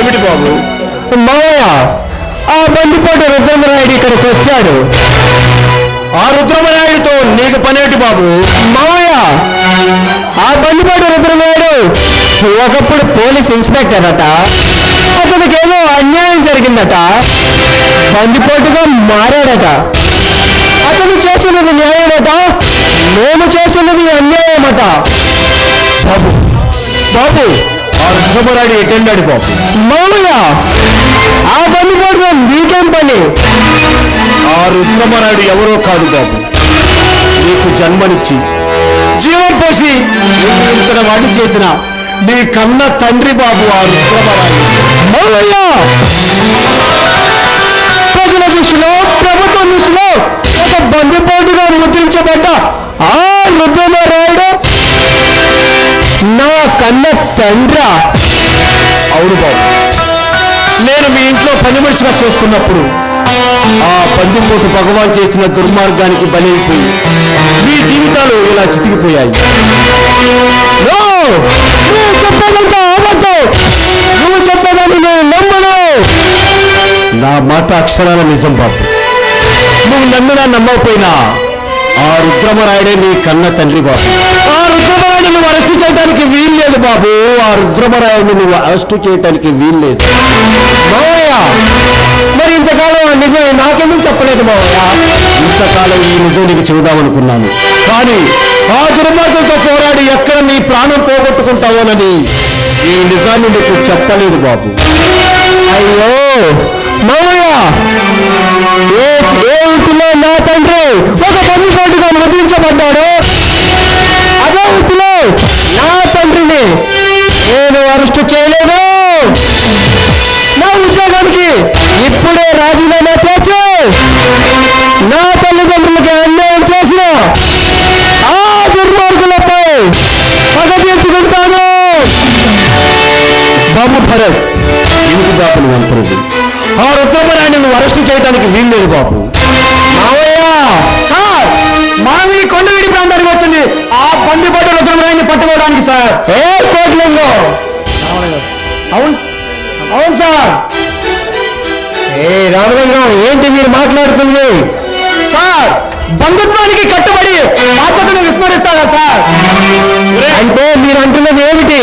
ఏమిటి బాబు? మావయ్య ఆ బందిపోటు రుద్రమరాయుడు ఇక్కడికి వచ్చాడు. ఆ రుద్రమరాయుడితో నీకు పనేటి బాబు? మావయ్య ఆ బందిపోటు రుద్రమరాయుడు ఒకప్పుడు పోలీస్ ఇన్స్పెక్టర్ అట. అతనికి ఏదో అన్యాయం జరిగిందట. బందిపోటుగా మారాడట. అతను చేస్తున్నది న్యాయమట నేను చేస్తున్నది అన్యాయమట. బాబు బాబు రుద్రమరాయుడు ఎటెళ్ళాడు బాబు మామయ్య ఆ బందిపోటుగా నీకేం పని? ఆ రుద్రమరాయుడు ఎవరో కాదు బాబు. నీకు జన్మనిచ్చి. జీవం పోసి ఇంతట వాడి చేసిన నీ కన్న తండ్రి బాబు ఆ రుద్రమరాయుడు మామయ్య! తండ్రా అవును బాబు. నేను మీ ఇంట్లో పని మనిషిగా చేస్తున్నప్పుడు ఆ పందిపోటు భగవాన్ చేసిన దుర్మార్గానికి బలైపోయి మీ జీవితాలు ఇలా చితికిపోయాయి. నో! మాట అక్షరాల నిజం బాబు. నువ్వు నమ్మినా నమ్మకపోయినా ఆ రుద్రమరాయుడే నీ కన్న తండ్రి బాబు. ఆ రుద్రమరాయుడు నువ్వు అరెస్టు చేయడానికి వీల్లేదు బాబు. ఆ రుద్రమరాయుడు నువ్వు అరెస్టు చేయడానికి వీల్లేదు మావయ్య మరి ఇంతకాలం ఆ నిజం నాకెందుకు చెప్పలేదు మావయ్య? ఇంతకాలం ఈ నిజం నీకు చెబుదామనుకున్నాను. కానీ ఆ దుర్మార్గంతో పోరాడి ఎక్కడ నీ ప్రాణం పోగొట్టుకుంటావోనని ఈ నిజాన్ని నీకు చెప్పలేదు బాబు. అయ్యో! మావయ్య భరత్ ఎందుకు బాబు నువ్వు అంటున్నది ఆ రుద్రమరాయుడిని నువ్వు అరెస్టు చేయడానికి వీల్లేదు బాబు. మావయ్య సార్ మావి కొండవీడి ప్రాంతానికి వచ్చింది. ఆ బందిపట్ట రుద్రమరాయన్ని పట్టుకోవడానికి సార్. ఏ కోట్లింగో? అవును అవును సార్. ఏ రామలింగం ఏంటి మీరు మాట్లాడుతుంది సార్ బంధుత్వానికి కట్టుబడి బాధ్యతను విస్మరిస్తారా సార్? అంటే మీరు అంటున్నది ఏమిటి?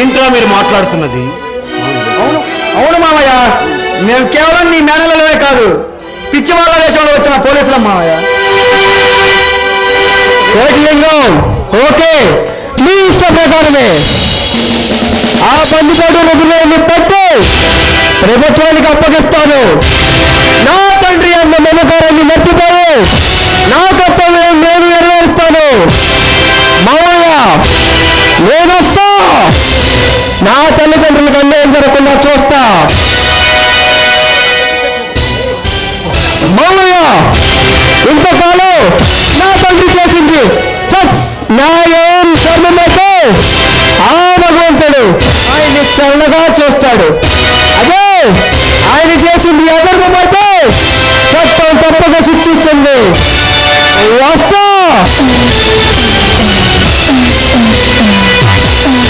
ఏంట్రా మీరు మాట్లాడుతున్నది? మేము కేవలం నీ మేనలలోనే కాదు పిచ్చి వాళ్ళ దేశంలో వచ్చిన పోలీసులం మామయ్య ఓకే మీ ఇష్ట ప్రకారమే. ఆ బందిపోటు నదులని పట్టి ప్రభుత్వానికి అప్పగిస్తాను. నా తండ్రి అన్న మమకారాన్ని మర్చిపోయి నా కర్తవ్యం నేను నెరవేరుస్తాను. మామయ్య నేనొస్తా నా తల్లిదండ్రులకు అన్యాయం జరగకుండా చూస్తా. నా తండ్రి చేసింది. న్యాయం ధర్మమతో ఆ భగవంతుడు ఆయన్ని శరణగా చూస్తాడు. అదే ఆయన చేసింది అధర్మమైతే చట్టం తప్పక శిక్షిస్తుంది.